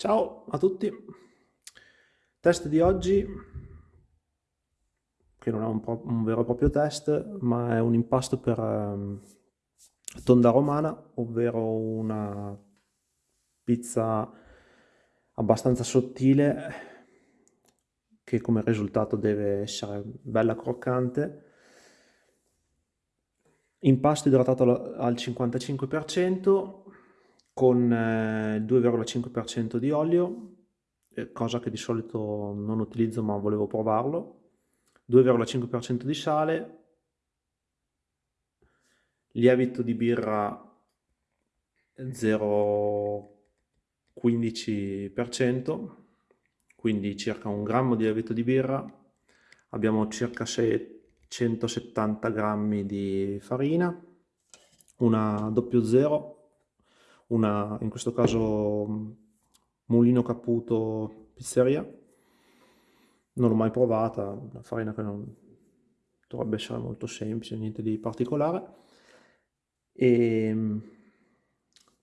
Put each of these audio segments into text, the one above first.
Ciao a tutti, test di oggi, che non è un, un, vero e proprio test, ma è un impasto per um, tonda romana, ovvero una pizza abbastanza sottile che come risultato deve essere bella croccante. Impasto idratato al 55%, con 2,5% eh, di olio, eh, cosa che di solito non utilizzo ma volevo provarlo, 2,5% di sale, lievito di birra 0,15%, quindi circa un grammo di lievito di birra, abbiamo circa 670 grammi di farina, una 00 una, in questo caso Mulino Caputo Pizzeria, non l'ho mai provata, una farina che non dovrebbe essere molto semplice, niente di particolare, e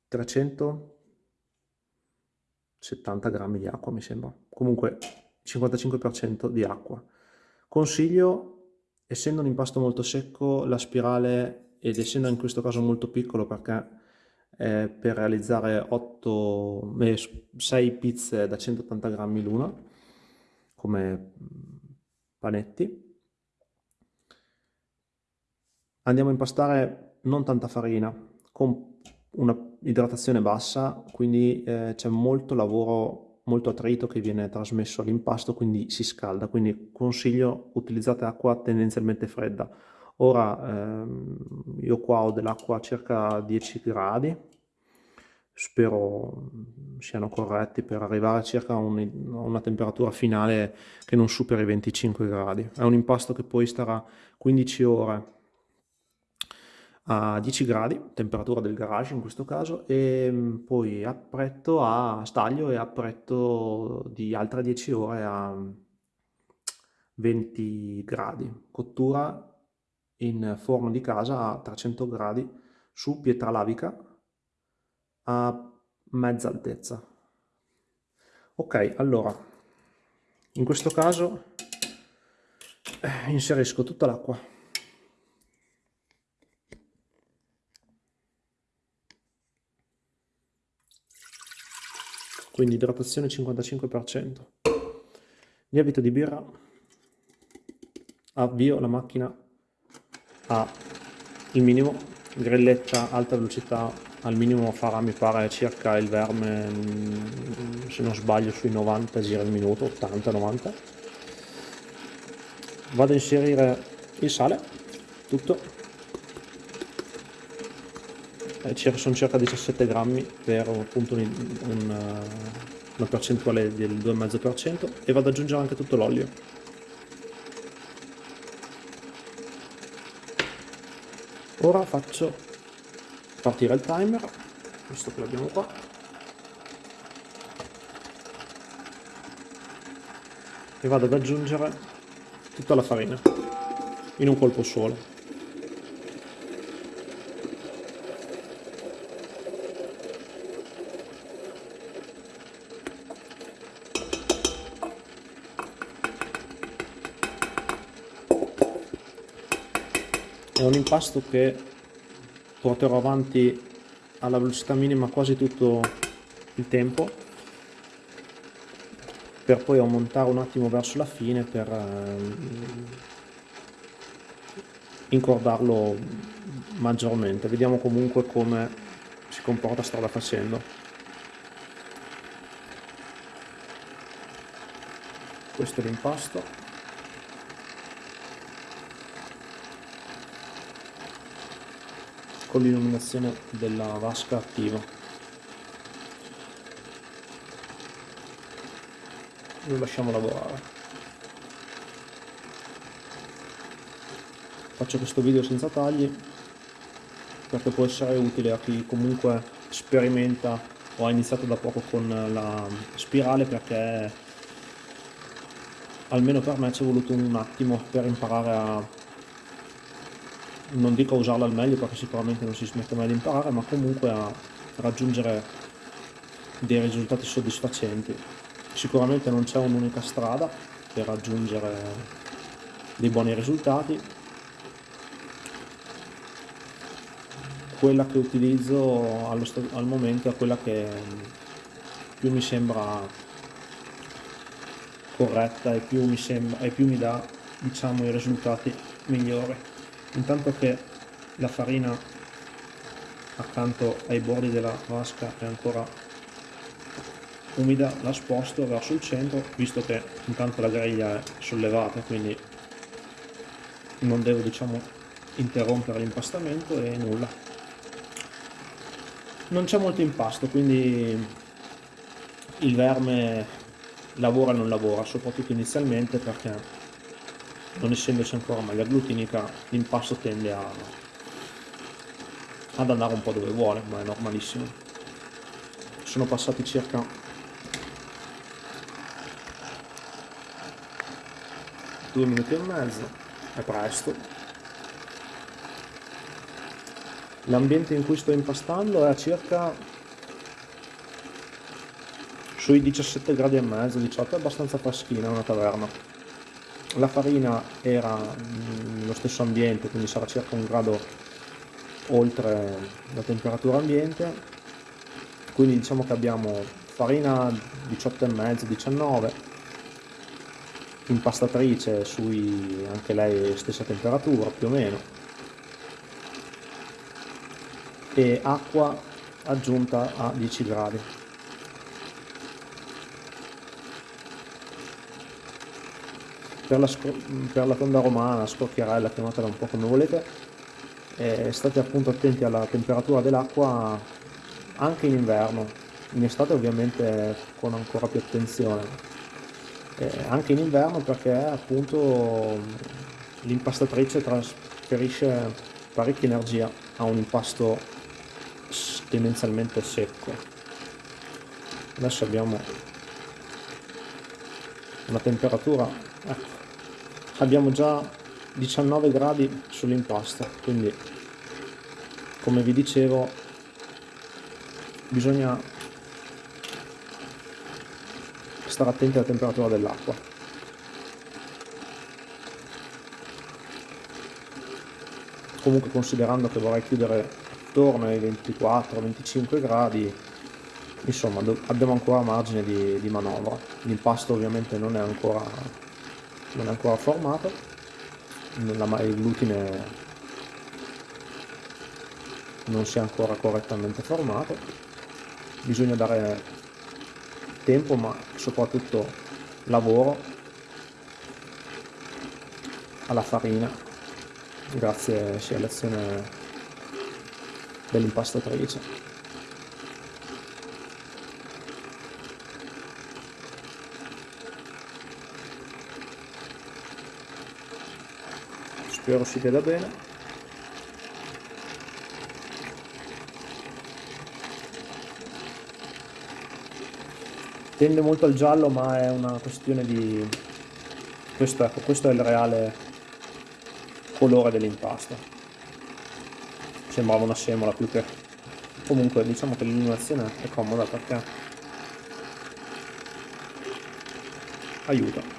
370 grammi di acqua mi sembra, comunque 55% di acqua. Consiglio, essendo un impasto molto secco, la spirale, ed essendo in questo caso molto piccolo perché eh, per realizzare 8, eh, 6 pizze da 180 grammi l'una come panetti. Andiamo a impastare non tanta farina, con una idratazione bassa, quindi eh, c'è molto lavoro, molto attrito che viene trasmesso all'impasto, quindi si scalda, quindi consiglio utilizzate acqua tendenzialmente fredda. Ora ehm, io qua ho dell'acqua a circa 10 gradi, spero siano corretti per arrivare a circa un, a una temperatura finale che non superi i 25 gradi. È un impasto che poi starà 15 ore a 10 gradi, temperatura del garage in questo caso, e mm, poi appretto a staglio e appretto di altre 10 ore a 20 gradi. Cottura in forno di casa a 300 gradi su pietra lavica a mezza altezza. Ok, allora, in questo caso eh, inserisco tutta l'acqua. Quindi idratazione 55%. Lievito di birra. Avvio la macchina a il minimo, grelletta alta velocità al minimo farà mi pare circa il verme mm, se non sbaglio sui 90 giri al minuto 80 90 vado a inserire il sale tutto. Eh, sono circa 17 grammi per appunto un, un, una percentuale del 2,5% e vado ad aggiungere anche tutto l'olio ora faccio partire il timer visto che l'abbiamo qua. E vado ad aggiungere tutta la farina in un colpo solo è un impasto che porterò avanti alla velocità minima quasi tutto il tempo per poi aumentare un attimo verso la fine per ehm, incordarlo maggiormente. Vediamo comunque come si comporta strada facendo. Questo è l'impasto con l'illuminazione della vasca attiva. Lo lasciamo lavorare. Faccio questo video senza tagli perché può essere utile a chi comunque sperimenta o ha iniziato da poco con la spirale perché almeno per me ci è voluto un attimo per imparare a non dico a usarla al meglio perché sicuramente non si smette mai di imparare, ma comunque a raggiungere dei risultati soddisfacenti. Sicuramente non c'è un'unica strada per raggiungere dei buoni risultati. Quella che utilizzo al momento è quella che più mi sembra corretta e più mi, sembra, e più mi dà diciamo, i risultati migliori. Intanto che la farina accanto ai bordi della vasca è ancora umida la sposto verso il centro visto che intanto la griglia è sollevata quindi non devo diciamo interrompere l'impastamento e nulla. Non c'è molto impasto quindi il verme lavora e non lavora soprattutto inizialmente perché non essendoci ancora maglia glutinica l'impasto tende a, ad andare un po' dove vuole ma è normalissimo. Sono passati circa due minuti e mezzo è presto. L'ambiente in cui sto impastando è a circa sui 17 gradi e mezzo 18 è abbastanza freschina una taverna la farina era nello stesso ambiente quindi sarà circa un grado oltre la temperatura ambiente. Quindi diciamo che abbiamo farina 18 e mezzo 19 impastatrice sui anche lei stessa temperatura più o meno. E acqua aggiunta a 10 gradi per la, per la tonda romana, scocchierella, chiamatela un po' come volete. Eh, state appunto attenti alla temperatura dell'acqua anche in inverno. In estate ovviamente con ancora più attenzione. Eh, anche in inverno perché appunto l'impastatrice trasferisce parecchia energia a un impasto tendenzialmente secco. Adesso abbiamo una temperatura ecco, abbiamo già 19 gradi sull'impasto quindi come vi dicevo bisogna stare attenti alla temperatura dell'acqua. Comunque considerando che vorrei chiudere attorno ai 24-25 gradi, insomma abbiamo ancora margine di, di manovra. L'impasto ovviamente non è ancora, non è ancora formato, la, il glutine non si è ancora correttamente formato, bisogna dare tempo ma soprattutto lavoro alla farina grazie sia all'azione dell'impastatrice spero si veda bene. Tende molto al giallo ma è una questione di questo, ecco, questo è il reale colore dell'impasto. Sembrava una semola più che comunque diciamo che l'illuminazione è comoda perché aiuta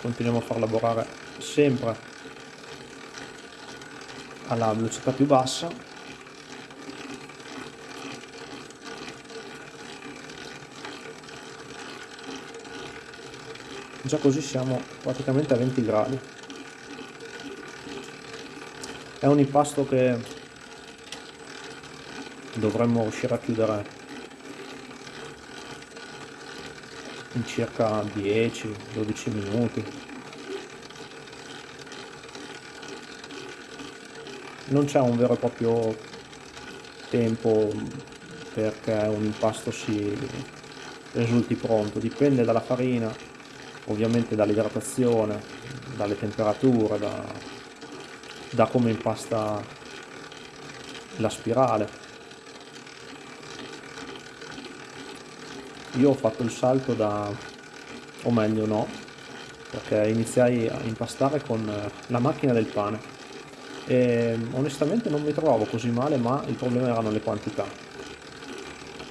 continuiamo a far lavorare sempre alla velocità più bassa. Già così siamo praticamente a 20 gradi. È un impasto che dovremmo riuscire a chiudere in circa 10-12 minuti non c'è un vero e proprio tempo perché un impasto si risulti pronto dipende dalla farina ovviamente dall'idratazione, dalle temperature, da, da come impasta la spirale. Io ho fatto il salto da, o meglio no, perché iniziai a impastare con la macchina del pane. E onestamente non mi trovavo così male ma il problema erano le quantità.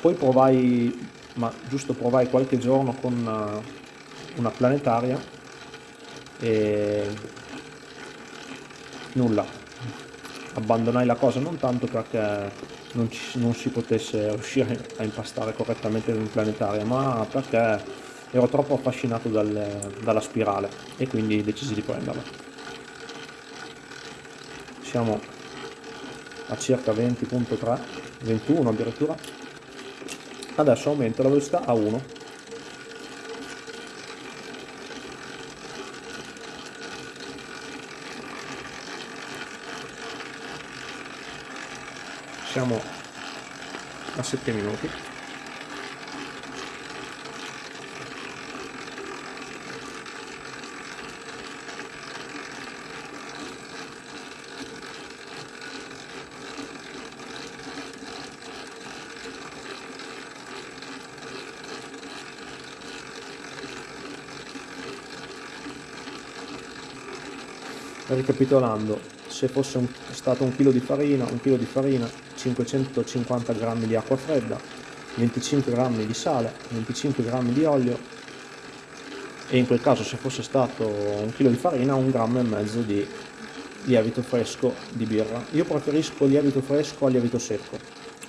Poi provai ma giusto provai qualche giorno con eh, una planetaria e nulla. Abbandonai la cosa non tanto perché non, ci, non si potesse riuscire a impastare correttamente in planetaria ma perché ero troppo affascinato dal, dalla spirale e quindi decisi di prenderla. Siamo a circa 20.3 21 addirittura. Adesso aumento la velocità a 1 siamo a 7 minuti. Ricapitolando se fosse un, stato un chilo di farina un chilo di farina 550 g di acqua fredda 25 g di sale 25 g di olio e in quel caso se fosse stato un chilo di farina un grammo e mezzo di lievito fresco di birra. Io preferisco lievito fresco al lievito secco.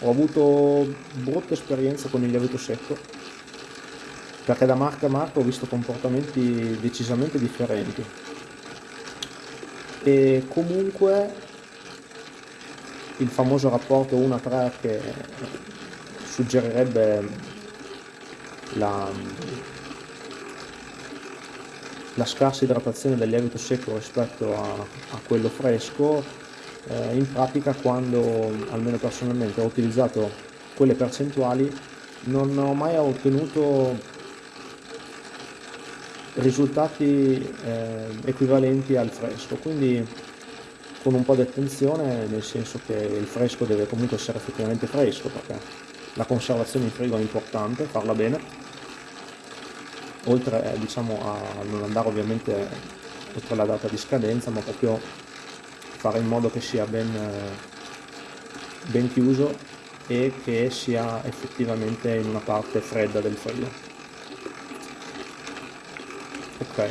Ho avuto brutte esperienze con il lievito secco perché da marca a marca ho visto comportamenti decisamente differenti. E comunque il famoso rapporto 1 a 3 che suggerirebbe la, la scarsa idratazione del lievito secco rispetto a, a quello fresco eh, in pratica quando almeno personalmente ho utilizzato quelle percentuali non ho mai ottenuto risultati eh, equivalenti al fresco. Quindi con un po' di attenzione nel senso che il fresco deve comunque essere effettivamente fresco perché la conservazione in frigo è importante, farla bene. Oltre eh, diciamo, a non andare ovviamente oltre la data di scadenza ma proprio fare in modo che sia ben, ben chiuso e che sia effettivamente in una parte fredda del frigo. Ok.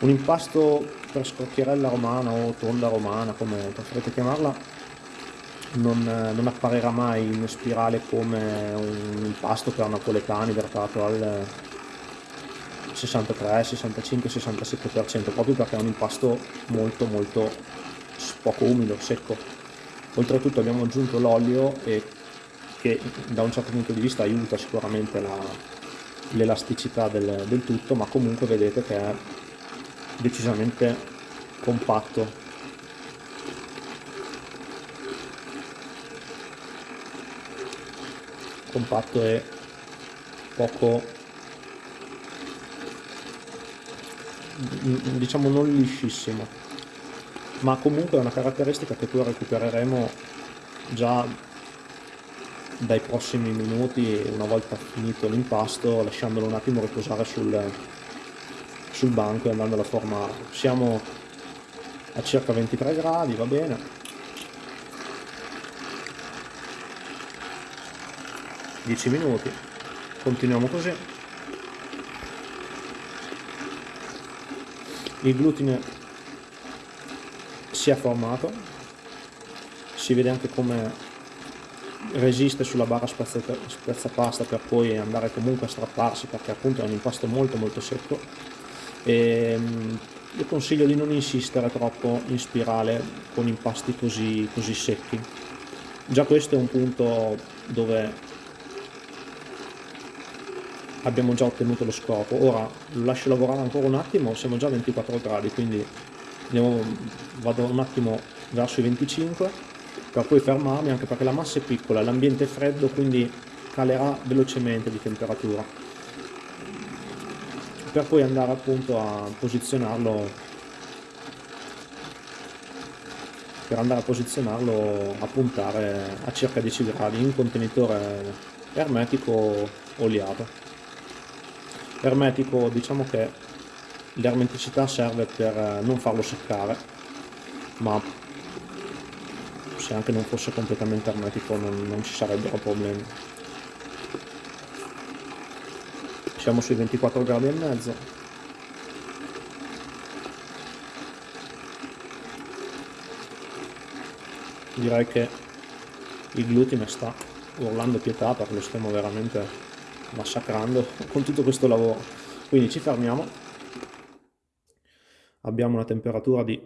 Un impasto per scrocchierella romana o tonda romana come preferite chiamarla non, non, apparirà mai in spirale come un impasto per napoletani idratato al 63, 65, 67% proprio perché è un impasto molto molto poco umido, secco. Oltretutto abbiamo aggiunto l'olio che da un certo punto di vista aiuta sicuramente la, l'elasticità del, del tutto ma comunque vedete che è decisamente compatto. Compatto e poco diciamo non liscissimo. Ma comunque è una caratteristica che poi recupereremo già dai prossimi minuti una volta finito l'impasto lasciandolo un attimo riposare sul, sul banco e andando a. Formare siamo a circa 23 gradi va bene. Dieci minuti. Continuiamo così. Il glutine si è formato. Si vede anche come resiste sulla barra spezzapasta per poi andare comunque a strapparsi perché appunto è un impasto molto molto secco e ehm, io consiglio di non insistere troppo in spirale con impasti così, così secchi. Già questo è un punto dove abbiamo già ottenuto lo scopo. Ora lo lascio lavorare ancora un attimo siamo già a 24 gradi quindi andiamo, vado un attimo verso i 25 per poi fermarmi anche perché la massa è piccola, l'ambiente è freddo quindi calerà velocemente di temperatura per poi andare appunto a posizionarlo per andare a posizionarlo a puntare a circa 10 gradi in contenitore ermetico oliato. Ermetico diciamo che l'ermeticità serve per non farlo seccare ma se anche non fosse completamente ermetico non, non ci sarebbero problemi siamo sui 24 gradi e mezzo. Direi che il glutine sta urlando pietà perché lo stiamo veramente massacrando con tutto questo lavoro. Quindi ci fermiamo. Abbiamo una temperatura di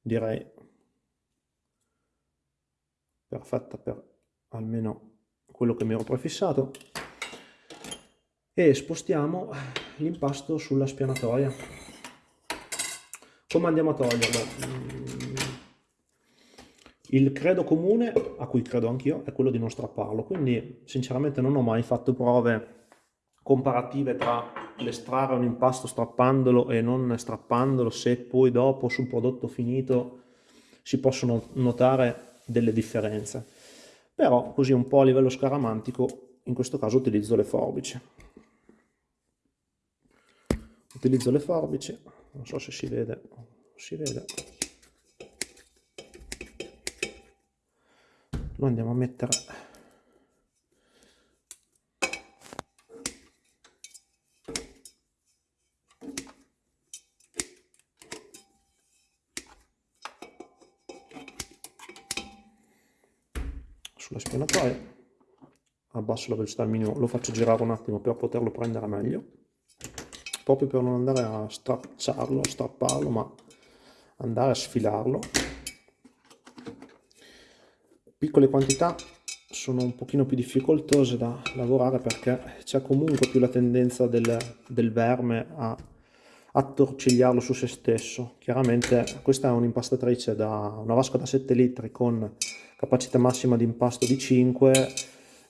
direi perfetta per almeno quello che mi ero prefissato e spostiamo l'impasto sulla spianatoia come andiamo a toglierlo? Il credo comune, a cui credo anch'io, è quello di non strapparlo, quindi sinceramente non ho mai fatto prove comparative tra l'estrarre un impasto strappandolo e non strappandolo, se poi dopo sul prodotto finito si possono notare delle differenze. Però così un po' a livello scaramantico, in questo caso utilizzo le forbici. Utilizzo le forbici, non so se si vede, si vede. lo andiamo a mettere. Sulla spianatoia abbasso la velocità al minimo. Lo faccio girare un attimo per poterlo prendere meglio proprio per non andare a stracciarlo, strapparlo ma andare a sfilarlo piccole quantità sono un pochino più difficoltose da lavorare perché c'è comunque più la tendenza del, del verme a attorcigliarlo su se stesso. Chiaramente questa è un'impastatrice da una vasca da 7 litri con capacità massima di impasto di 5,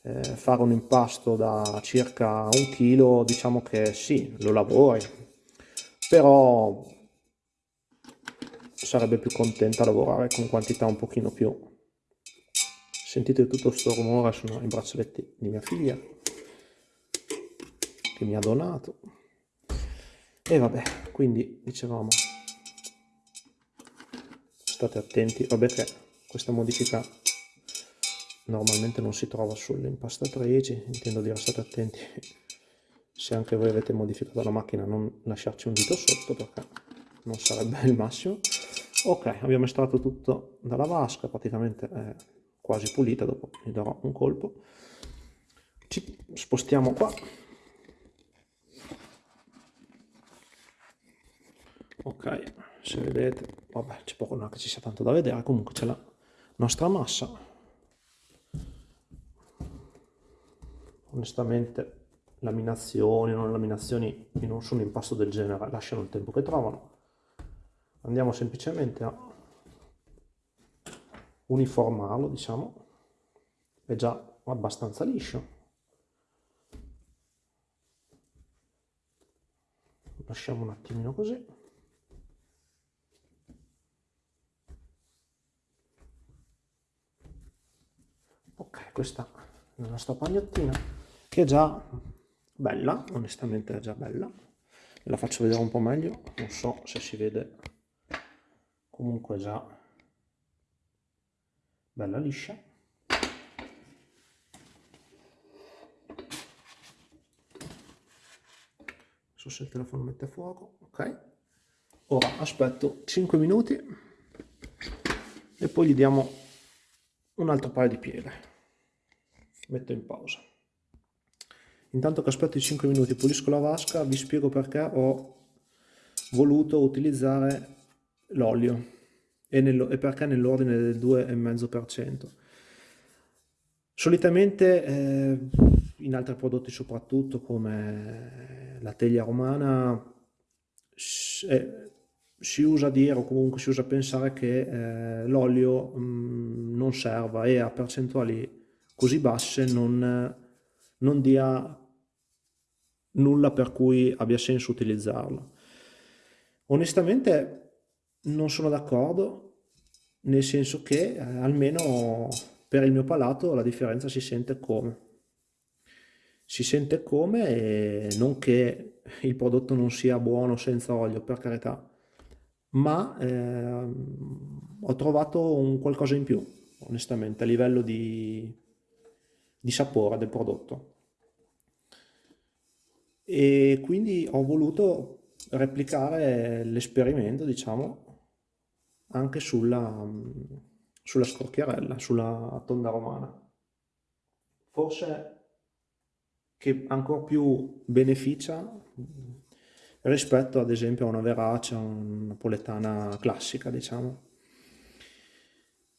eh, fare un impasto da circa un chilo diciamo che sì, lo lavori, però sarebbe più contenta a lavorare con quantità un pochino più. Sentite tutto questo rumore, sono i braccialetti di mia figlia che mi ha donato. E vabbè, quindi dicevamo, state attenti, vabbè che questa modifica normalmente non si trova sulle impastatrici, intendo dire state attenti se anche voi avete modificato la macchina non lasciarci un dito sotto perché non sarebbe il massimo. Ok, abbiamo estratto tutto dalla vasca, praticamente è quasi pulita, dopo gli darò un colpo. Ci spostiamo qua. Ok, se vedete, vabbè, c'è poco non che ci sia tanto da vedere, comunque c'è la nostra massa. Onestamente laminazioni, non laminazioni in un, su un impasto del genere lasciano il tempo che trovano. Andiamo semplicemente a uniformarlo, diciamo, è già abbastanza liscio. Lasciamo un attimino così. Ok, questa è la nostra pagnottina, che è già bella, onestamente è già bella. La faccio vedere un po' meglio, non so se si vede, comunque già bella liscia. So se il telefono mette a fuoco ok. Ora aspetto 5 minuti e poi gli diamo un altro paio di pieghe metto in pausa intanto che aspetto i 5 minuti pulisco la vasca vi spiego perché ho voluto utilizzare l'olio e, e perché nell'ordine del 2,5%. Solitamente eh, in altri prodotti soprattutto come la teglia romana eh, si usa dire o comunque si usa pensare che eh, l'olio mm, non serva e a percentuali così basse non, non dia nulla per cui abbia senso utilizzarlo. Onestamente non sono d'accordo, nel senso che eh, almeno per il mio palato la differenza si sente come. Si sente come e non che il prodotto non sia buono senza olio, per carità, ma eh, ho trovato un qualcosa in più, onestamente, a livello di, di sapore del prodotto. E quindi ho voluto replicare l'esperimento, diciamo, anche sulla, sulla scorchiarella, sulla tonda romana. Forse che ancora più beneficia rispetto ad esempio a una verace, una napoletana classica, diciamo.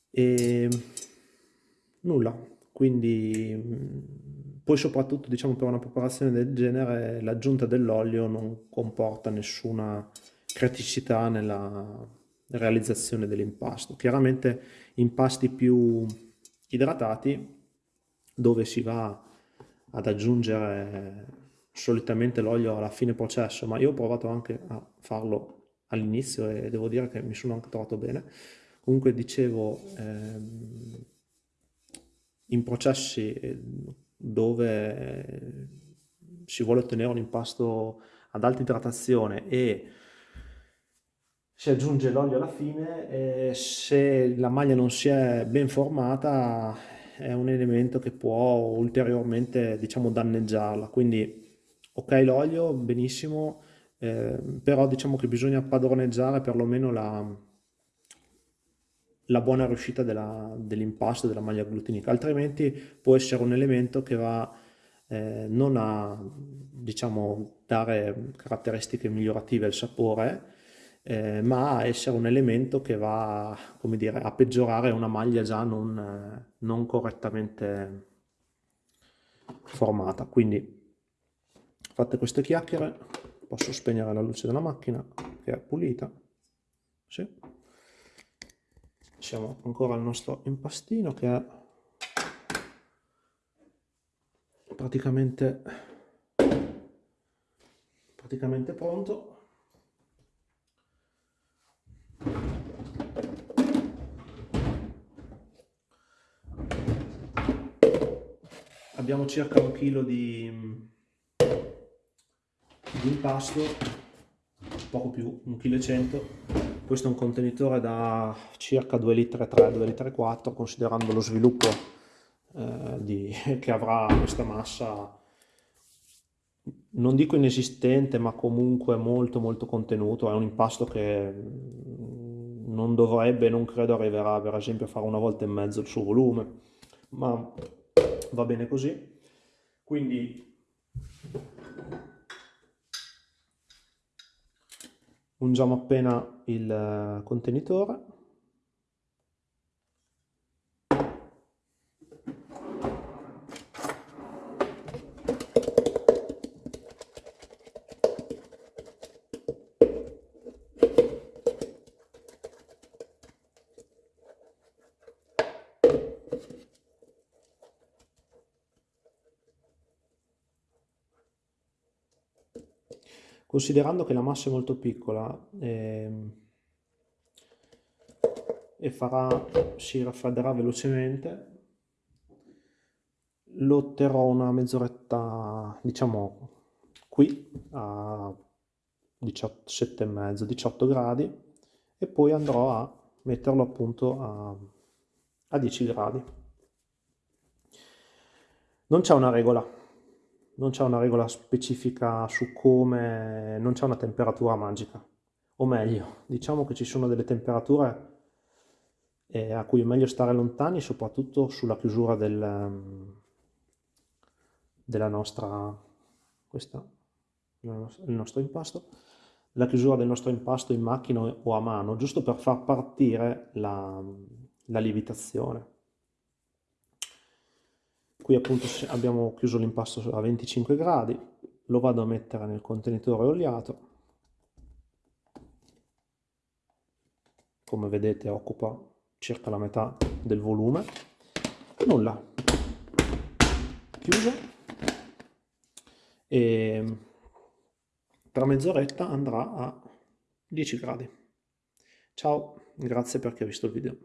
E nulla, quindi poi soprattutto diciamo per una preparazione del genere l'aggiunta dell'olio non comporta nessuna criticità nella realizzazione dell'impasto. Chiaramente impasti più idratati dove si va ad aggiungere solitamente l'olio alla fine processo, ma io ho provato anche a farlo all'inizio e devo dire che mi sono anche trovato bene. Comunque dicevo, ehm, in processi eh, dove si vuole ottenere un impasto ad alta idratazione e si aggiunge l'olio alla fine, se la maglia non si è ben formata è un elemento che può ulteriormente diciamo danneggiarla, quindi ok l'olio, benissimo, eh, però diciamo che bisogna padroneggiare perlomeno la, la buona riuscita dell'impasto della maglia glutinica, altrimenti può essere un elemento che va eh, non a diciamo, dare caratteristiche migliorative al sapore, eh, ma a essere un elemento che va dire, a peggiorare una maglia già non, non correttamente formata. Quindi fatte queste chiacchiere posso spegnere la luce della macchina che è pulita. Sì. Siamo ancora al nostro impastino che è praticamente, praticamente pronto. Abbiamo circa un chilo di di impasto, poco più, 1,1 kg. Questo è un contenitore da circa 2 litri 3, 2 litri 4, considerando lo sviluppo eh, di, che avrà questa massa non dico inesistente ma comunque molto molto contenuto. È un impasto che mm, non dovrebbe non credo arriverà per esempio a fare una volta e mezzo il suo volume ma va bene così. Quindi ungiamo appena il eh, contenitore Considerando che la massa è molto piccola eh, e farà, si raffredderà velocemente, lo terrò una mezz'oretta, diciamo, qui a 17,5, 18 gradi e poi andrò a metterlo appunto a, a 10 gradi. Non c'è una regola, non c'è una regola specifica su come, non c'è una temperatura magica. O meglio, diciamo che ci sono delle temperature eh, a cui è meglio stare lontani, soprattutto sulla chiusura del, della nostra, questa, il nostro impasto, la chiusura del nostro impasto in macchina o a mano, giusto per far partire la, la lievitazione. Qui appunto abbiamo chiuso l'impasto a 25 gradi, lo vado a mettere nel contenitore oliato. Come vedete occupa circa la metà del volume. Nulla, chiuso e tra mezz'oretta andrà a 10 gradi. Ciao, grazie per chi visto il video.